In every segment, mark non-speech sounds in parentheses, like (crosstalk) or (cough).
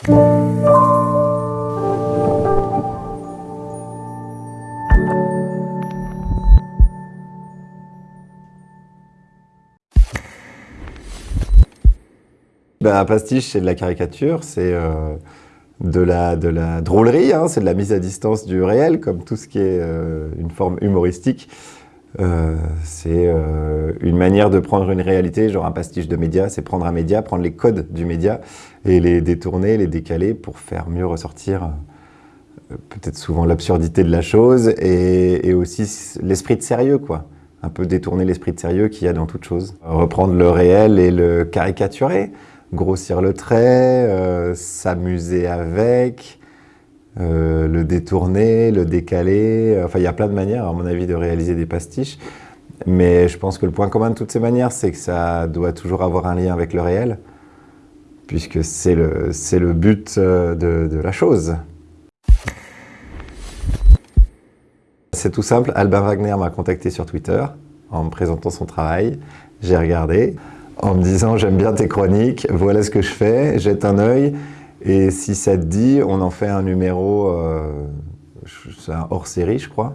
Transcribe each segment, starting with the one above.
Ben, pastiche, c'est de la caricature, c'est euh, de, la, de la drôlerie, hein, c'est de la mise à distance du réel, comme tout ce qui est euh, une forme humoristique. Euh, c'est une manière de prendre une réalité, genre un pastiche de média, c'est prendre un média, prendre les codes du média et les détourner, les décaler pour faire mieux ressortir peut-être souvent l'absurdité de la chose et, et aussi l'esprit de sérieux, quoi. Un peu détourner l'esprit de sérieux qu'il y a dans toute chose. Reprendre le réel et le caricaturer grossir le trait, euh, s'amuser avec, euh, le détourner, le décaler. Enfin, il y a plein de manières, à mon avis, de réaliser des pastiches. Mais je pense que le point commun de toutes ces manières, c'est que ça doit toujours avoir un lien avec le réel, puisque c'est le, le but euh, de, de la chose. C'est tout simple, Albin Wagner m'a contacté sur Twitter en me présentant son travail. J'ai regardé, en me disant j'aime bien tes chroniques, voilà ce que je fais, jette un œil et si ça te dit, on en fait un numéro, euh, un hors-série je crois,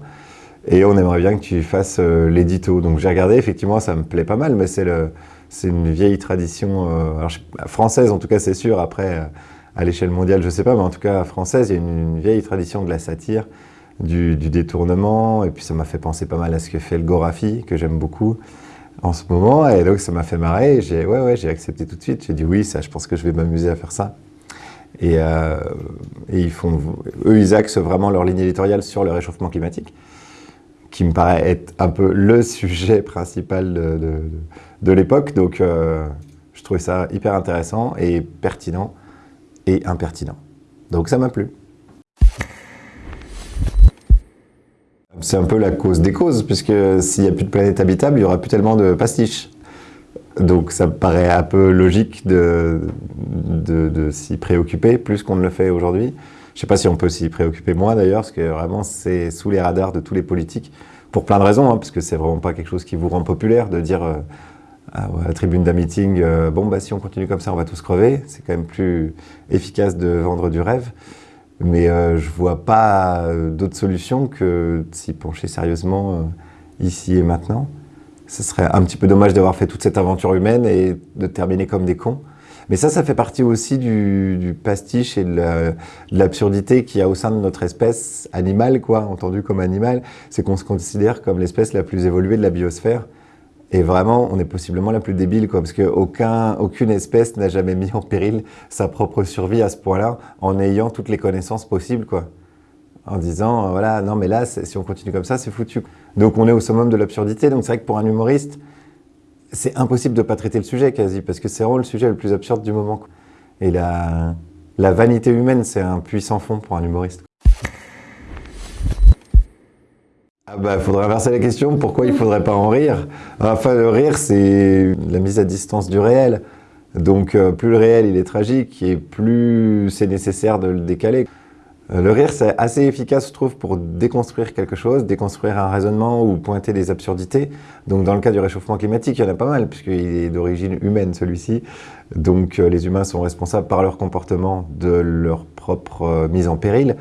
et on aimerait bien que tu fasses euh, l'édito. Donc j'ai regardé, effectivement ça me plaît pas mal, mais c'est une vieille tradition euh, française en tout cas c'est sûr, après à l'échelle mondiale je sais pas, mais en tout cas française il y a une, vieille tradition de la satire, du, détournement, et puis ça m'a fait penser pas mal à ce que fait le Gorafi, que j'aime beaucoup en ce moment. Et donc, ça m'a fait marrer. J'ai ouais, ouais, accepté tout de suite. J'ai dit oui, ça, je pense que je vais m'amuser à faire ça. Et, euh, ils font, eux, ils axent vraiment leur ligne éditoriale sur le réchauffement climatique, qui me paraît être un peu le (laughs) sujet principal de, de, l'époque. Donc, euh, je trouvais ça hyper intéressant et pertinent et impertinent. Donc, ça m'a plu. C'est un peu la cause des causes, puisque s'il n'y a plus de planète habitable, il n'y aura plus tellement de pastiches. Donc ça me paraît un peu logique de, s'y préoccuper, plus qu'on ne le fait aujourd'hui. Je ne sais pas si on peut s'y préoccuper moins d'ailleurs, parce que vraiment c'est sous les radars de tous les politiques, pour plein de raisons, hein, parce que c'est vraiment pas quelque chose qui vous rend populaire de dire euh, à la tribune d'un meeting, euh, bon bah si on continue comme ça on va tous crever, c'est quand même plus efficace de vendre du rêve. Mais euh, je vois pas d'autre solution que de s'y pencher sérieusement ici et maintenant. Ce serait un petit peu dommage d'avoir fait toute cette aventure humaine et de terminer comme des cons. Mais ça, ça fait partie aussi du, pastiche et de l'absurdité qu'il y a au sein de notre espèce animale, quoi, entendu comme animal. C'est qu'on se considère comme l'espèce la plus évoluée de la biosphère. Et vraiment, on est possiblement la plus débile, quoi, parce qu'aucune espèce n'a jamais mis en péril sa propre survie à ce point-là, en ayant toutes les connaissances possibles, quoi. En disant, euh, voilà, non mais là, si on continue comme ça, c'est foutu. Donc on est au summum de l'absurdité, donc c'est vrai que pour un humoriste, c'est impossible de ne pas traiter le sujet, quasi, parce que c'est vraiment le sujet le plus absurde du moment. Et la, la vanité humaine, c'est un puissant fond pour un humoriste. Ah bah, faudrait inverser la question, pourquoi il faudrait pas en rire? Enfin, le rire, c'est la mise à distance du réel. Donc, euh, plus le réel il est tragique, et plus c'est nécessaire de le décaler. Euh, le rire, c'est assez efficace, je trouve, pour déconstruire quelque chose, déconstruire un raisonnement ou pointer des absurdités. Donc, dans le cas du réchauffement climatique, il y en a pas mal, puisqu'il est d'origine humaine, celui-ci. Donc, euh, les humains sont responsables par leur comportement de leur propre mise en péril.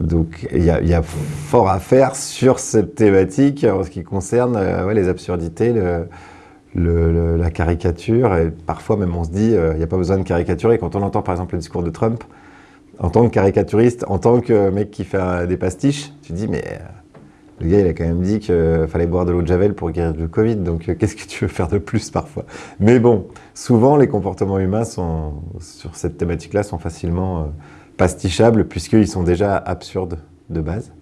Donc il y, a fort à faire sur cette thématique en ce qui concerne euh, les absurdités, la caricature. Et parfois même on se dit, euh, il n'y a pas besoin de caricaturer. Quand on entend par exemple le discours de Trump, en tant que caricaturiste, en tant que mec qui fait des pastiches, tu te dis mais euh, le gars il a quand même dit qu'il fallait boire de l'eau de Javel pour guérir du Covid, donc qu'est-ce que tu veux faire de plus parfois? Mais bon, souvent les comportements humains sont, sur cette thématique-là sont facilement pastichables puisqu'ils sont déjà absurdes de base.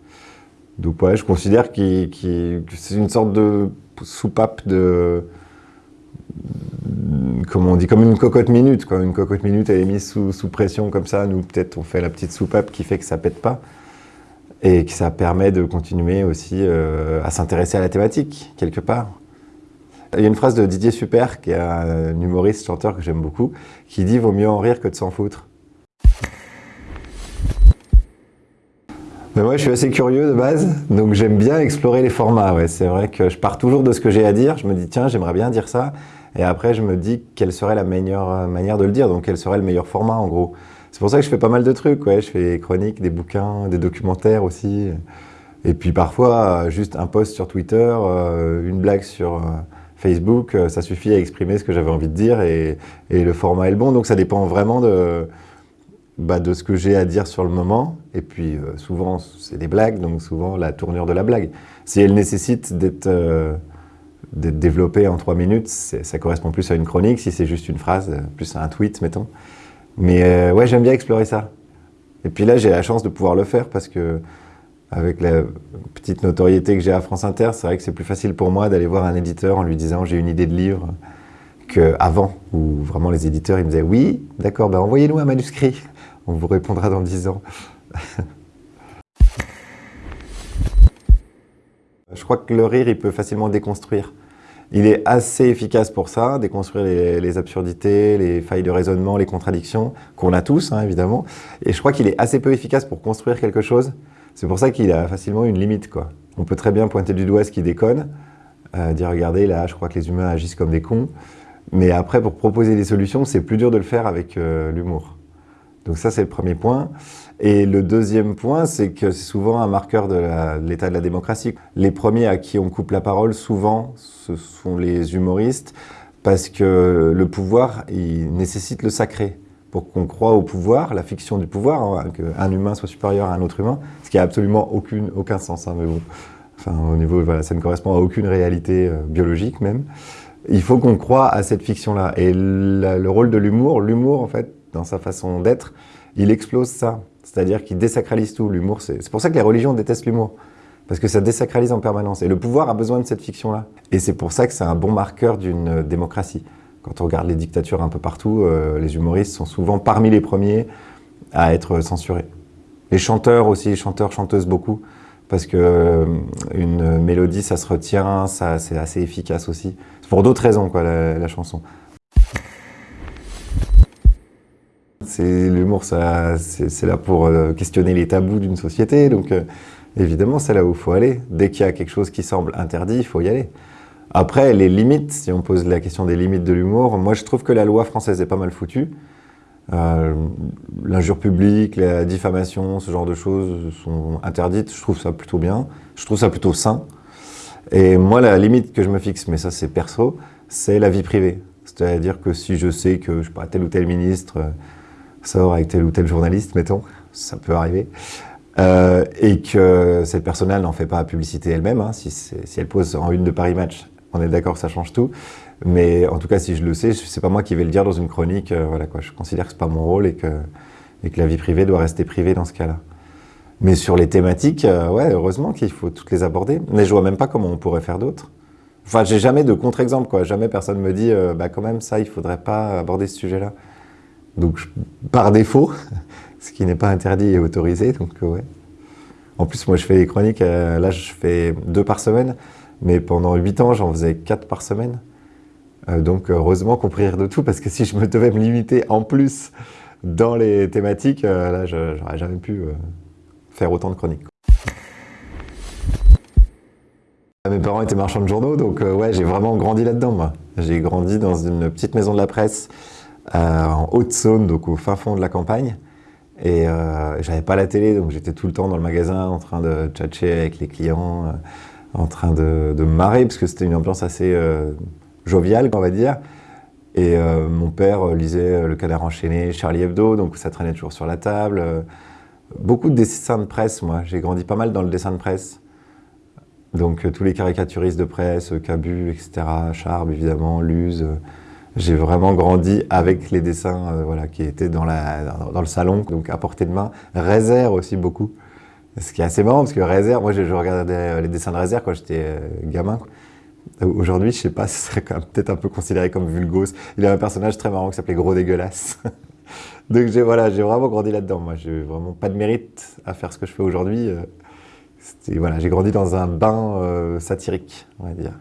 Donc ouais, je considère que c'est une sorte de soupape de... Comment on dit Comme une cocotte minute. Quoi. Une cocotte minute, elle est mise sous, pression comme ça. Nous, peut-être, on fait la petite soupape qui fait que ça pète pas. Et que ça permet de continuer aussi euh, à s'intéresser à la thématique, quelque part. Il y a une phrase de Didier Super, qui est un humoriste, chanteur que j'aime beaucoup, qui dit « Vaut mieux en rire que de s'en foutre ». moi, je suis assez curieux de base, donc j'aime bien explorer les formats. Ouais. C'est vrai que je pars toujours de ce que j'ai à dire. Je me dis, tiens, j'aimerais bien dire ça. Et après, je me dis quelle serait la meilleure manière de le dire, donc quel serait le meilleur format en gros. C'est pour ça que je fais pas mal de trucs, ouais. je fais des chroniques, des bouquins, des documentaires aussi. Et puis parfois, juste un post sur Twitter, euh, une blague sur euh, Facebook, euh, ça suffit à exprimer ce que j'avais envie de dire et, le format est le bon. Donc ça dépend vraiment bah, de ce que j'ai à dire sur le moment. Et puis souvent, c'est des blagues, donc souvent la tournure de la blague. Si elle nécessite d'être développée en trois minutes, ça correspond plus à une chronique. Si c'est juste une phrase, plus à un tweet, mettons. Mais ouais, j'aime bien explorer ça. Et puis là, j'ai la chance de pouvoir le faire parce que avec la petite notoriété que j'ai à France Inter, c'est vrai que c'est plus facile pour moi d'aller voir un éditeur en lui disant j'ai une idée de livre qu'avant, où vraiment les éditeurs ils me disaient oui, d'accord, ben envoyez-nous un manuscrit, on vous répondra dans 10 ans. Je crois que le rire, il peut facilement déconstruire. Il est assez efficace pour ça, déconstruire les, absurdités, les failles de raisonnement, les contradictions, qu'on a tous, hein, évidemment. Et je crois qu'il est assez peu efficace pour construire quelque chose c'est pour ça qu'il a facilement une limite. On peut très bien pointer du doigt ce qui déconne, euh, dire regardez là, je crois que les humains agissent comme des cons. Mais après, pour proposer des solutions, c'est plus dur de le faire avec euh, l'humour. Donc ça, c'est le premier point. Et le deuxième point, c'est que c'est souvent un marqueur de l'état de la démocratie. Les premiers à qui on coupe la parole, souvent, ce sont les humoristes, parce que le pouvoir, il nécessite le sacré pour qu'on croit au pouvoir, la fiction du pouvoir, hein, qu'un humain soit supérieur à un autre humain, ce qui n'a absolument aucun sens. Hein, enfin, au niveau, ça ne correspond à aucune réalité euh, biologique même. Il faut qu'on croit à cette fiction-là. Et le rôle de l'humour, l'humour, en fait, dans sa façon d'être, il explose ça. C'est-à-dire qu'il désacralise tout. L'humour, c'est pour ça que les religions détestent l'humour. Parce que ça désacralise en permanence. Et le pouvoir a besoin de cette fiction-là. Et c'est pour ça que c'est un bon marqueur d'une démocratie. Quand on regarde les dictatures un peu partout, euh, les humoristes sont souvent parmi les premiers à être censurés. Les chanteurs aussi, chanteurs, chanteuses beaucoup, parce que euh, une mélodie, ça se retient, ça, c'est assez efficace aussi. C'est pour d'autres raisons, quoi, la, chanson. C'est l'humour, c'est là pour euh, questionner les tabous d'une société, donc évidemment, c'est là où il faut aller. Dès qu'il y a quelque chose qui semble interdit, il faut y aller. Après, les limites, si on pose la question des limites de l'humour, moi je trouve que la loi française est pas mal foutue. Euh, L'injure publique, la diffamation, ce genre de choses sont interdites. Je trouve ça plutôt bien. Je trouve ça plutôt sain. Et moi, la limite que je me fixe, mais ça c'est perso, c'est la vie privée. C'est-à-dire que si je sais que je tel ou tel ministre euh, sort avec tel ou tel journaliste, mettons, ça peut arriver, euh, et que cette personne-là n'en fait pas publicité elle-même, hein, si, si, elle pose en une de Paris Match on est d'accord, ça change tout. Mais en tout cas, si je le sais, c'est pas moi qui vais le dire dans une chronique. Euh, voilà quoi, je considère que c'est pas mon rôle et que, et que la vie privée doit rester privée dans ce cas-là. Mais sur les thématiques, euh, ouais, heureusement qu'il faut toutes les aborder. Mais je vois même pas comment on pourrait faire d'autres. Enfin, j'ai jamais de contre-exemple, quoi. Jamais personne me dit, euh, bah quand même, ça, il faudrait pas aborder ce sujet-là. Donc, par défaut, (laughs) ce qui n'est pas interdit et autorisé, donc ouais. En plus, moi, je fais des chroniques, là, je fais deux par semaine. Mais pendant 8 ans, j'en faisais 4 par semaine. Euh, donc heureusement qu'on prie de tout, parce que si je me devais me limiter en plus dans les thématiques, euh, là, j'aurais jamais pu euh, faire autant de chroniques. Mes parents étaient marchands de journaux, donc ouais, j'ai vraiment grandi là-dedans, moi. J'ai grandi dans une petite maison de la presse en Haute-Saône, donc au fin fond de la campagne. Et j'avais pas la télé, donc j'étais tout le temps dans le magasin en train de tchatcher avec les clients en train de, marrer, parce que c'était une ambiance assez euh, joviale, on va dire. Et euh, mon père lisait Le Canard enchaîné, Charlie Hebdo, donc ça traînait toujours sur la table. Beaucoup de dessins de presse, moi. J'ai grandi pas mal dans le dessin de presse. Donc euh, tous les caricaturistes de presse, Cabu, etc., Charb, évidemment, Luz. J'ai vraiment grandi avec les dessins voilà, qui étaient dans, dans, le salon, donc à portée de main. Réserve aussi beaucoup. Ce qui est assez marrant parce que Réserve, moi je, regardais euh, les dessins de Réserve quand j'étais euh, gamin. Aujourd'hui, je sais pas, (laughs) ce serait peut-être un peu considéré comme vulgose. Il y a un personnage très marrant qui s'appelait Gros Dégueulasse. (laughs) Donc j'ai voilà, vraiment grandi là-dedans. Moi, j'ai vraiment pas de mérite à faire ce que je fais aujourd'hui. Euh, voilà, j'ai grandi dans un bain satirique, on va dire.